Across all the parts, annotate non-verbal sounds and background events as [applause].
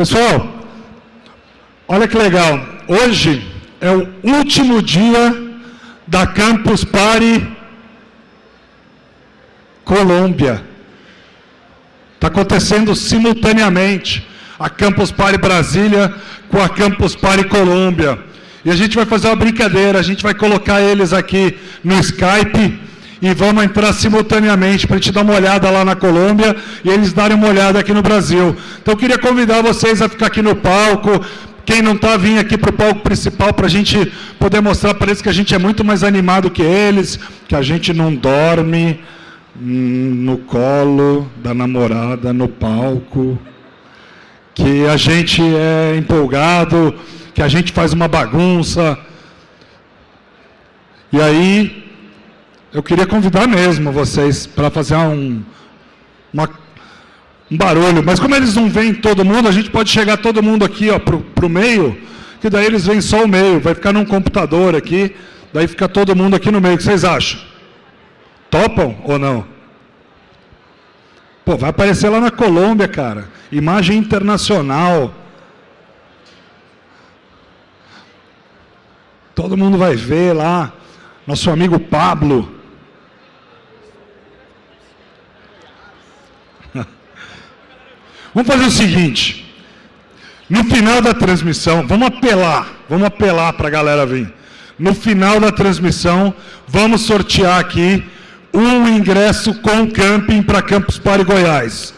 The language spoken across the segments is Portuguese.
Pessoal, olha que legal. Hoje é o último dia da Campus Party Colômbia. Está acontecendo simultaneamente a Campus Party Brasília com a Campus Party Colômbia. E a gente vai fazer uma brincadeira, a gente vai colocar eles aqui no Skype e vamos entrar simultaneamente para a gente dar uma olhada lá na Colômbia e eles darem uma olhada aqui no Brasil. Então eu queria convidar vocês a ficar aqui no palco, quem não está, vir aqui para o palco principal para a gente poder mostrar para eles que a gente é muito mais animado que eles, que a gente não dorme hum, no colo da namorada, no palco, que a gente é empolgado, que a gente faz uma bagunça. E aí, eu queria convidar mesmo vocês para fazer um, uma, um barulho. Mas como eles não veem todo mundo, a gente pode chegar todo mundo aqui para o meio, que daí eles veem só o meio. Vai ficar num computador aqui, daí fica todo mundo aqui no meio. O que vocês acham? Topam ou não? Pô, vai aparecer lá na Colômbia, cara. Imagem internacional. Todo mundo vai ver lá. Nosso amigo Pablo. Vamos fazer o seguinte. No final da transmissão, vamos apelar, vamos apelar para a galera vir. No final da transmissão, vamos sortear aqui um ingresso com camping para Campus Party Goiás.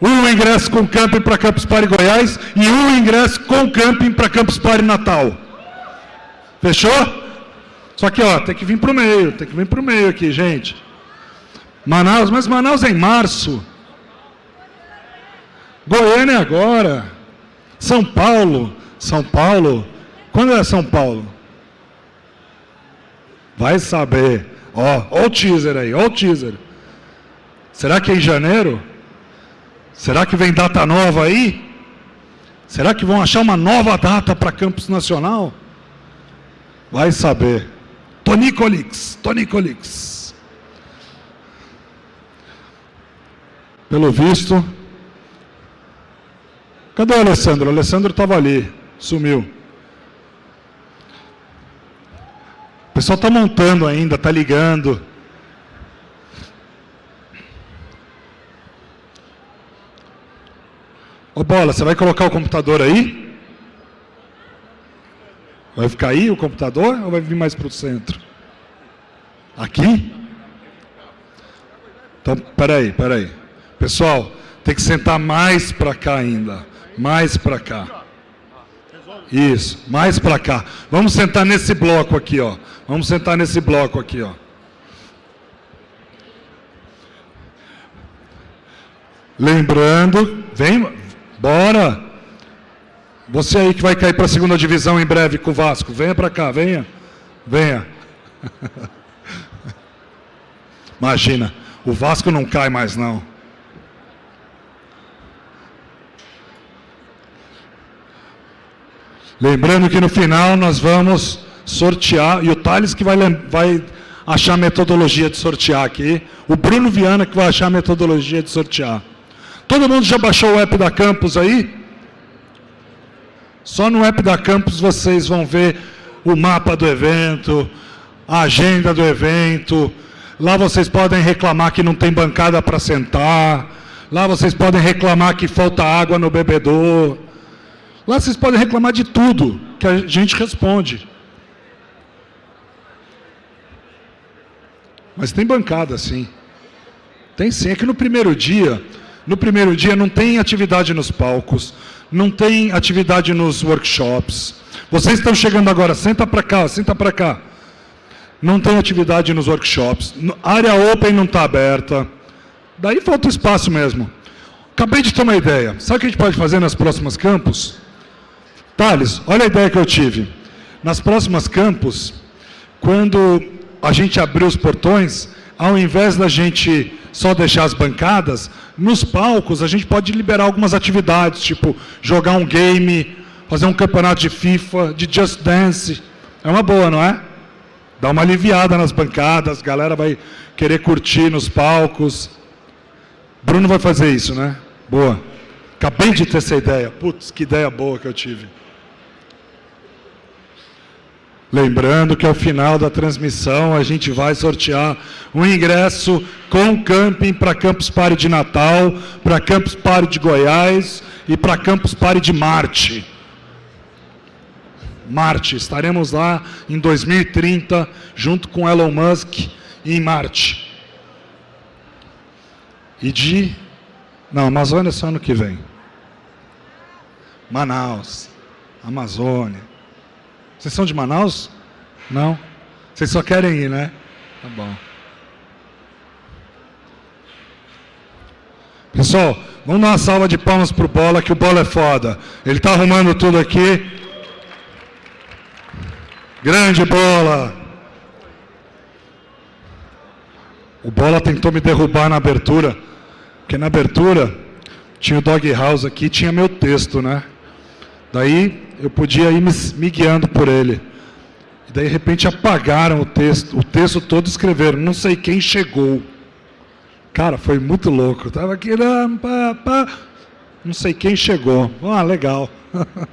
Um ingresso com camping para Campus Party Goiás e um ingresso com camping para Campus Party Natal. Fechou? Só que, ó, tem que vir para o meio, tem que vir para o meio aqui, gente. Manaus, mas Manaus é em março. Goiânia agora. São Paulo. São Paulo. Quando é São Paulo? Vai saber. Ó, ó o teaser aí, ó o teaser. Será que é em janeiro? Será que vem data nova aí? Será que vão achar uma nova data para Campus Nacional? Vai saber. Tonicolix, Tonicolix. Pelo visto, Cadê o Alessandro? O Alessandro estava ali, sumiu. O pessoal está montando ainda, está ligando. Ô Bola, você vai colocar o computador aí? Vai ficar aí o computador ou vai vir mais para o centro? Aqui? Então, peraí, peraí. Pessoal, tem que sentar mais para cá ainda. Mais para cá. Isso, mais para cá. Vamos sentar nesse bloco aqui, ó. Vamos sentar nesse bloco aqui, ó. Lembrando, vem, bora. Você aí que vai cair para a segunda divisão em breve com o Vasco, venha para cá, venha. Venha. [laughs] Imagina, o Vasco não cai mais não. Lembrando que no final nós vamos sortear, e o Thales que vai, vai achar a metodologia de sortear aqui, o Bruno Viana que vai achar a metodologia de sortear. Todo mundo já baixou o app da Campus aí? Só no app da Campus vocês vão ver o mapa do evento, a agenda do evento, lá vocês podem reclamar que não tem bancada para sentar, lá vocês podem reclamar que falta água no bebedor, Lá vocês podem reclamar de tudo, que a gente responde. Mas tem bancada, sim. Tem sim. É que no primeiro dia, no primeiro dia não tem atividade nos palcos, não tem atividade nos workshops. Vocês estão chegando agora, senta para cá, senta para cá. Não tem atividade nos workshops. Área open não está aberta. Daí falta espaço mesmo. Acabei de ter uma ideia. Sabe o que a gente pode fazer nas próximas campos? Thales, olha a ideia que eu tive. Nas próximas campos, quando a gente abrir os portões, ao invés da gente só deixar as bancadas, nos palcos a gente pode liberar algumas atividades, tipo jogar um game, fazer um campeonato de FIFA, de Just Dance. É uma boa, não é? Dá uma aliviada nas bancadas, a galera vai querer curtir nos palcos. Bruno vai fazer isso, né? Boa. Acabei de ter essa ideia. Putz, que ideia boa que eu tive. Lembrando que ao final da transmissão a gente vai sortear um ingresso com camping para Campus Party de Natal, para Campus Party de Goiás e para Campus Party de Marte. Marte, estaremos lá em 2030 junto com Elon Musk em Marte. E de não, Amazônia é só ano que vem. Manaus, Amazônia. Vocês são de Manaus? Não? Vocês só querem ir, né? Tá bom. Pessoal, vamos dar uma salva de palmas pro Bola, que o Bola é foda. Ele tá arrumando tudo aqui. Grande Bola! O Bola tentou me derrubar na abertura, porque na abertura tinha o Dog House aqui, tinha meu texto, né? Daí eu podia ir me, guiando por ele. E daí, de repente, apagaram o texto, o texto todo escreveram, não sei quem chegou. Cara, foi muito louco. Eu tava aqui, pá, pá, não sei quem chegou. Ah, legal. [laughs]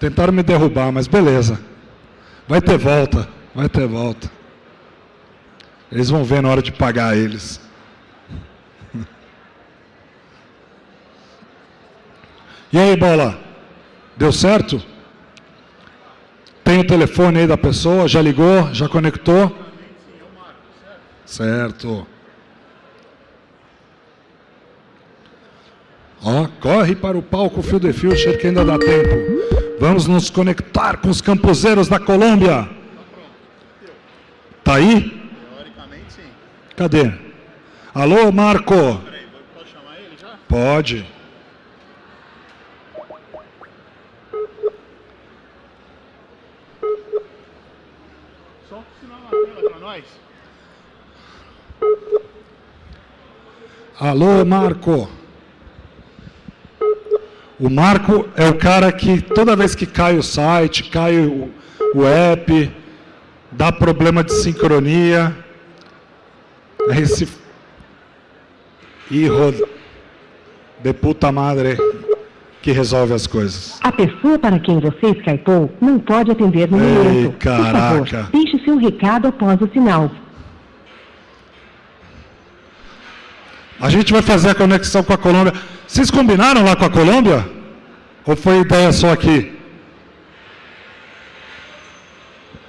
Tentaram me derrubar, mas beleza. Vai ter volta, vai ter volta. Eles vão ver na hora de pagar eles. [laughs] E aí, bola? Deu certo? Tem o telefone aí da pessoa? Já ligou? Já conectou? Certo. Ó, corre para o palco Phil the Future que ainda dá tempo. Vamos nos conectar com os campuseiros da Colômbia. Tá aí? Teoricamente sim. Cadê? Alô, Marco? Peraí, pode Pode. Alô, Marco. O Marco é o cara que toda vez que cai o site, cai o, o app, dá problema de sincronia. Aí se... Hijo de puta madre que resolve as coisas. A pessoa para quem você skypou não pode atender no Ei, momento. caraca. Por favor, deixe seu recado após o sinal. A gente vai fazer a conexão com a Colômbia. Vocês combinaram lá com a Colômbia? Ou foi ideia só aqui?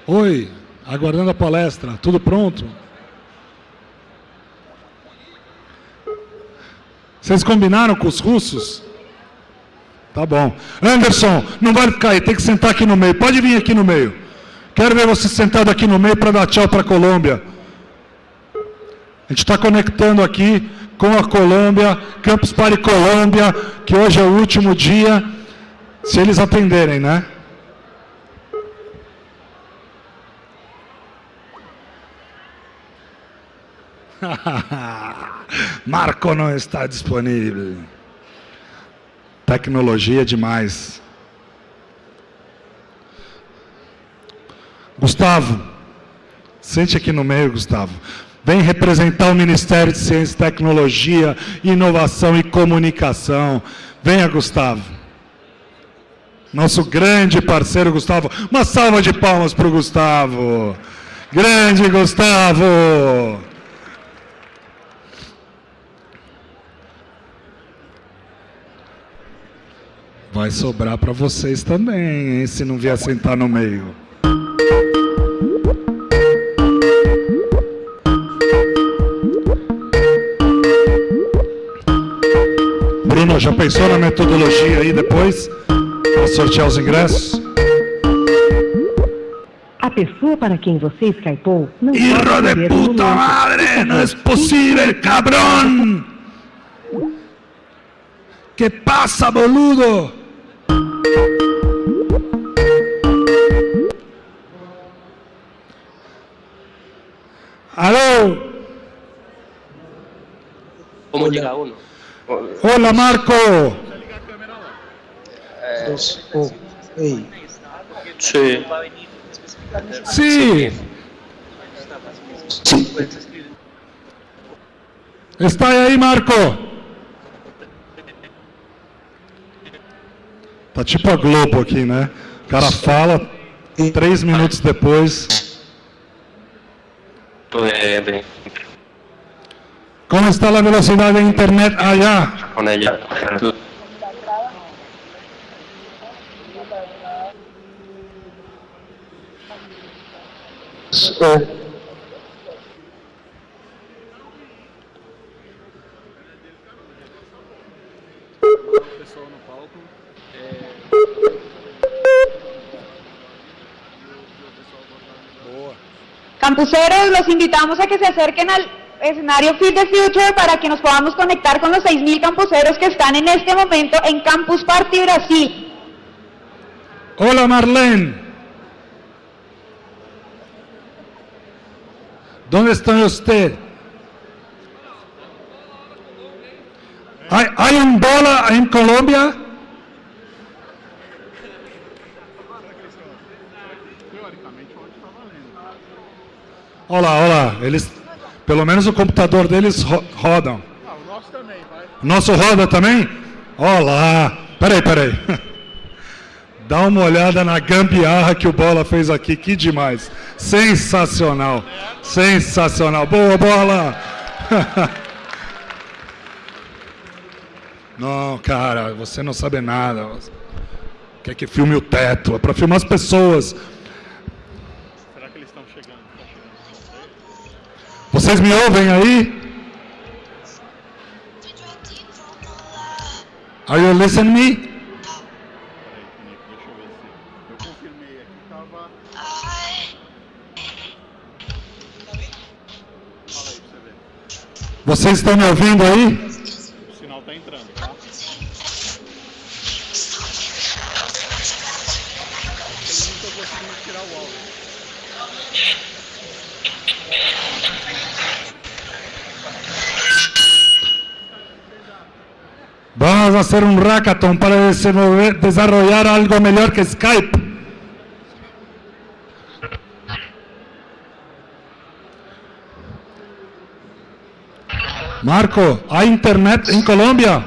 Oi, aguardando a palestra. Tudo pronto? Vocês combinaram com os russos? Tá bom. Anderson, não vai ficar aí, tem que sentar aqui no meio. Pode vir aqui no meio. Quero ver você sentado aqui no meio para dar tchau para a Colômbia. A gente está conectando aqui com a Colômbia, Campus Party Colômbia, que hoje é o último dia, se eles atenderem, né? [laughs] Marco não está disponível. Tecnologia demais. Gustavo, sente aqui no meio, Gustavo. Vem representar o Ministério de Ciência, Tecnologia, Inovação e Comunicação. Venha, Gustavo. Nosso grande parceiro Gustavo. Uma salva de palmas para o Gustavo. Grande Gustavo. Vai sobrar para vocês também, hein, se não vier sentar no meio. Bruno, já pensou na metodologia aí depois? Para sortear os ingressos? A pessoa para quem você skypou não Hijo de puta madre, no es posible, cabrón. ¿Qué pasa, boludo? Aló, ¿Cómo llega uno? hola Marco. Dos, oh, ei, Sí. Sí, está ahí Marco. Tá tipo a Globo aqui, né? O cara fala, três minutos depois. Pues, de- Como está a velocidade da internet allá? con ella. Tú- O, Campuseros, los invitamos a que se acerquen al escenario Feed the Future para que nos podamos conectar con los 6.000 campuseros que están en este momento en Campus Party Brasil. Hola Marlene. ¿Dónde está usted? ¿Hay, hay un bola en Colombia? Olha lá, olha lá. Eles, pelo menos o computador deles ro rodam. O nosso roda também? Olha lá. Peraí, peraí. [laughs] Dá uma olhada na gambiarra que o Bola fez aqui, que demais. Sensacional. Sensacional. Boa, Bola. [laughs] Não, cara, você não sabe nada. Quer que filme o teto? É para filmar as pessoas. Será que eles estão chegando? Estão chegando? Vocês me ouvem aí? Are you listening me? Vocês estão me ouvindo aí? Hacer un hackathon para desarrollar algo mejor que Skype. Marco, ¿hay internet en Colombia?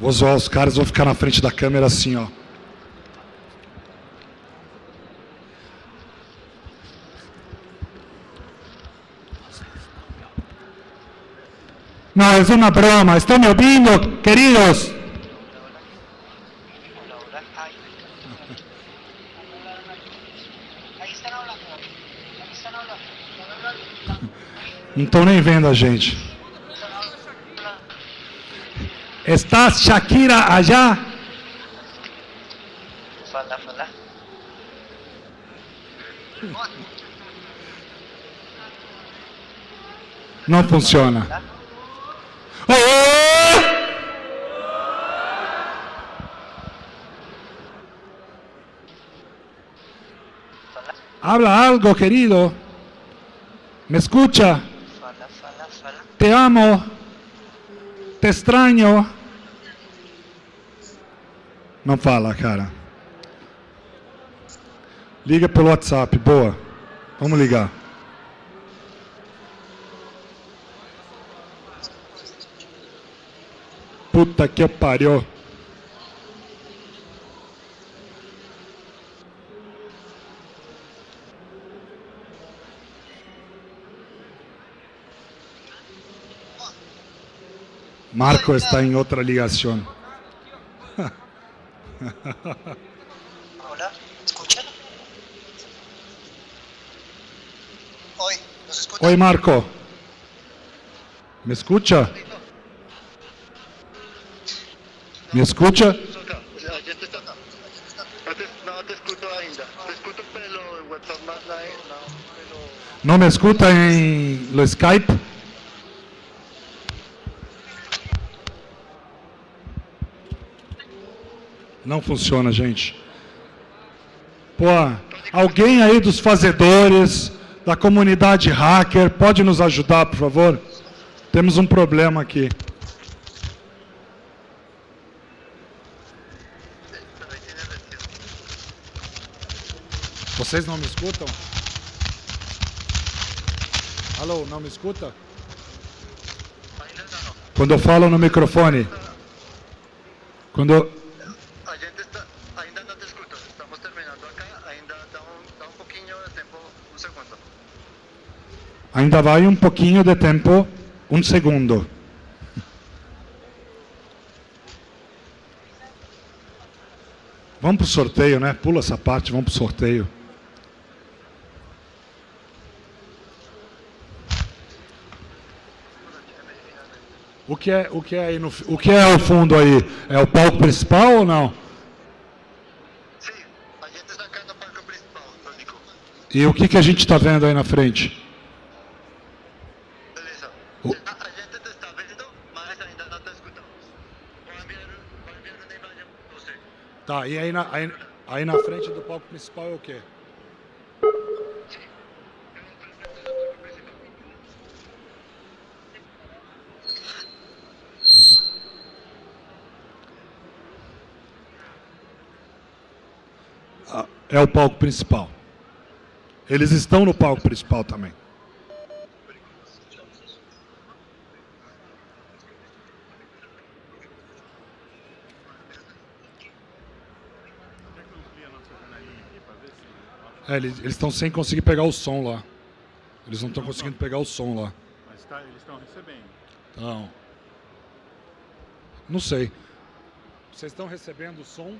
Vou zoar os caras, vou ficar na frente da câmera assim, ó. No, es una broma. ¿Están me ouvindo, queridos? Não estão nem vendo a gente. Está Shakira allá? Não funciona. Habla algo, querido. ¿Me escucha? Te amo. Te extraño. Não fala, cara. Liga pelo WhatsApp, boa. Vamos ligar. Puta que pariu. Marco está em outra ligação. Hola, ¿escuchan? Hoy, ¿nos escuchan? Oi, Marco. Me escucha? Me escucha? A gente está acá. No te, no te escucho ainda. Te escucho pelo WhatsApp más la no, pelo... Não me escuta em lo Skype? Não funciona, gente. Pô, alguém aí dos fazedores, da comunidade hacker, pode nos ajudar, por favor? Temos um problema aqui. Vocês não me escutam? Alô, não me escuta? Quando eu falo no microfone. Quando eu... A gente está, ainda não te escuto. Estamos terminando acá. Ainda dá um, dá um pouquinho de tempo, um segundo. Ainda vai um pouquinho de tempo, um segundo. Vamos pro sorteio, né? Pula essa parte, vamos pro sorteio. O que é, o que é aí no, o que é o fundo aí? É o palco principal ou não? Sim, a gente está acá no palco principal, Tonico. E o que que a gente está vendo aí na frente? Beleza. O- A, a gente te está vendo, mas ainda não te escutamos. Vou enviar, vou enviar uma imagem para você. Tá, e aí na, aí, aí na frente do palco principal é o quê? Ah, É o palco principal. Eles estão no palco principal também. Quer que eu amplie a nossa janelinha aqui para ver se. É, eles estão sem conseguir pegar o som lá. Eles não estão conseguindo pegar o som lá. Mas tá, eles estão recebendo. Então, não sei. Vocês estão recebendo o som?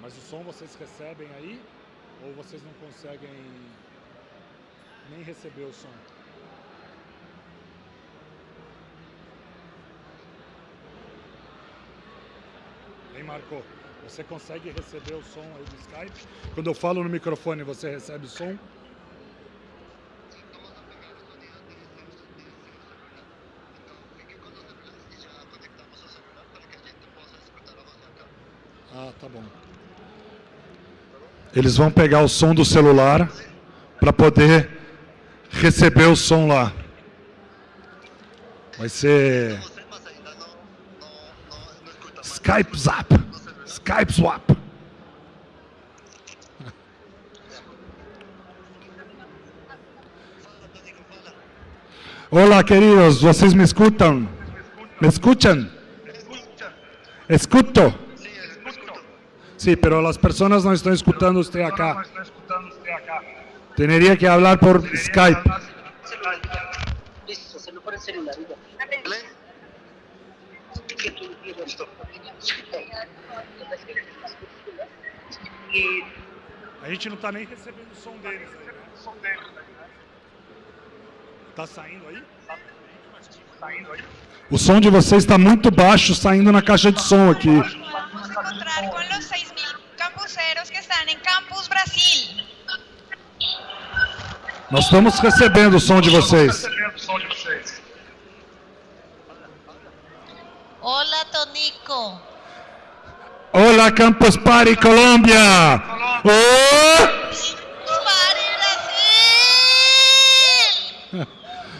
Mas o som vocês recebem aí? Ou vocês não conseguem nem receber o som? Marco? Você consegue receber o som aí do Skype? Quando eu falo no microfone, você recebe o som? Ah, tá bom. Eles vão pegar o som do celular para poder receber o som lá. Vai ser Skype Zap. Skype Swap. Olá, queridos, vocês me escutam? ¿Me escuchan? Escuto. Sí, escuto. Sí, pero las personas no están escuchando usted acá. Tendría que hablar por Skype. Listo, se lo pone el celular. Listo. A gente não está nem recebendo o som deles né? Tá saindo aí? O som de vocês está muito baixo saindo na caixa de som aqui. Vamos encontrar con los 6.000 campuseros que están en Campus Brasil. Nós estamos recebendo o som de vocês. Olá, Campus Party Colômbia! Oh! ¡Pare Brasil!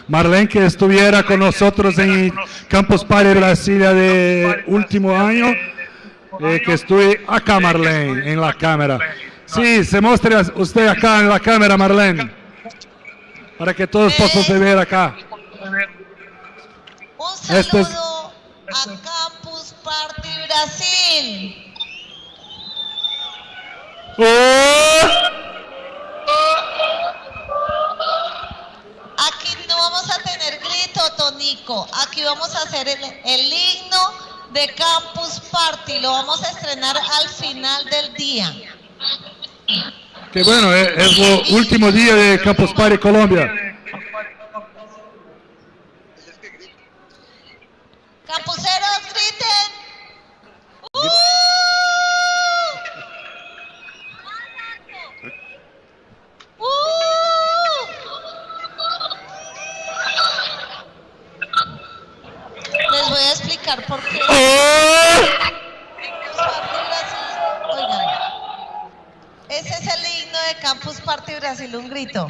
Marlene que estuviera con nosotros en Campus Party Brasilia de último año, eh, que estuve acá Marlene, en la cámara. Sí, se muestre usted acá en la cámara Marlene, para que todos puedan ver acá. Un saludo a Campus Party Brasil. [laughs] Aquí no vamos a tener grito, Tonico. Aquí vamos a hacer el, el himno de Campus Party. Lo vamos a estrenar al final del día. Que bueno, eh, es el último día de Campus Party Colombia. Campuseros, griten. ¡Uh! ¡Uh! Les voy a explicar por qué. Campus Party Brasil. Oigan, ese es el himno de Campus Party Brasil, un grito.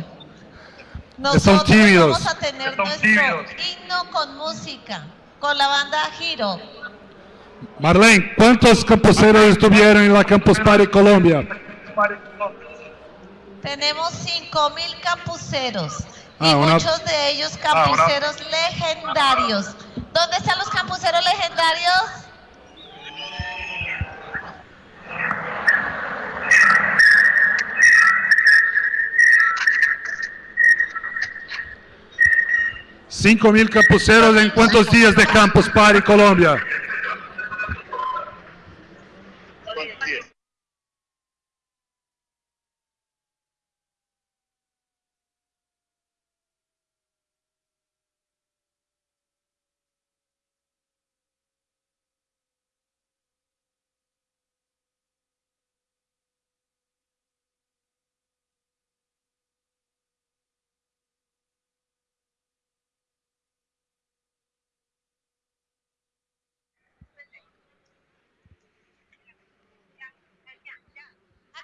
Nosotros tímidos. vamos a tener nuestro himno con música, con la banda Giro. Marlene, ¿cuántos campuseros estuvieron en la Campus Party Colombia? Tenemos 5.000 campuseros. Ah, y una- muchos de ellos campuseros legendarios. ¿Dónde están los campuseros legendarios? Cinco mil campuseros en cuántos días de Campus Party Colombia? ¿Cuántos días?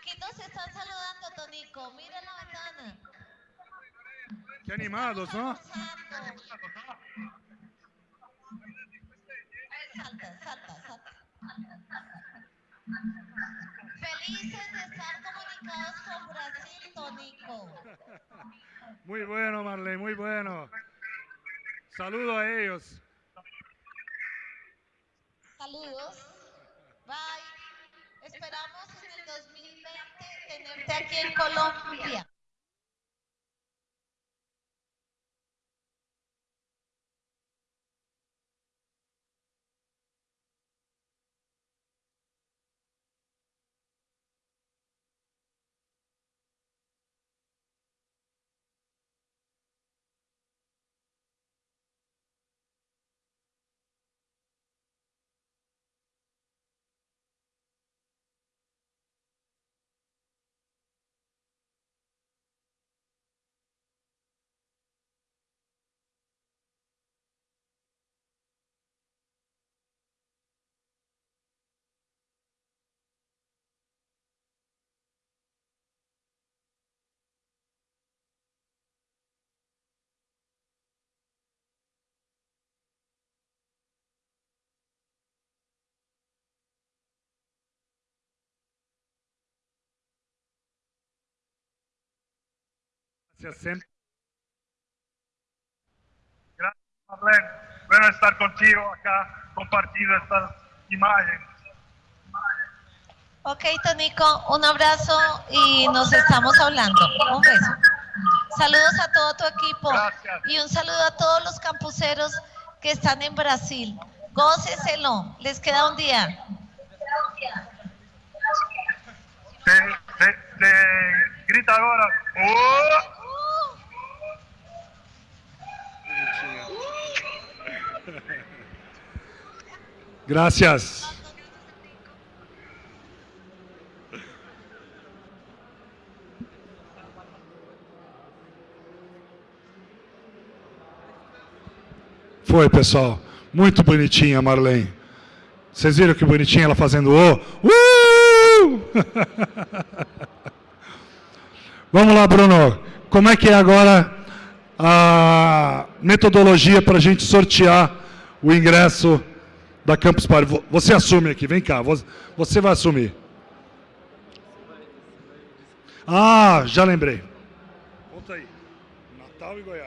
Aquí nos están saludando, Tonico. Mira la ventana. Qué animados, ¿no? Salta, salta, salta. Felices de estar comunicados con Brasil, Tonico. Muy bueno, Marlene, muy bueno. Saludo a ellos. Saludos. Bye. Esperamos en el 2020 tenerte aquí en Colombia. Gracias, siempre. Gracias, Marlene. Bueno estar contigo acá, compartiendo estas imágenes. Ok, Tonico, un abrazo y nos estamos hablando. Un beso. Saludos a todo tu equipo Gracias. y un saludo a todos los campuseros que están en Brasil. Góceselo, les queda un día. Te, te, te grita ahora. ¡Oh! Gracias. Foi, pessoal. Muito bonitinha, Marlene. Vocês viram que bonitinha ela fazendo o? Uh! [laughs] Vamos lá, Bruno. Como é que é agora a metodologia para a gente sortear o ingresso da Campus Party? Vo- Você assume aqui, vem cá. vo- Você vai assumir. Ah, já lembrei. Conta aí. Natal e Goiás.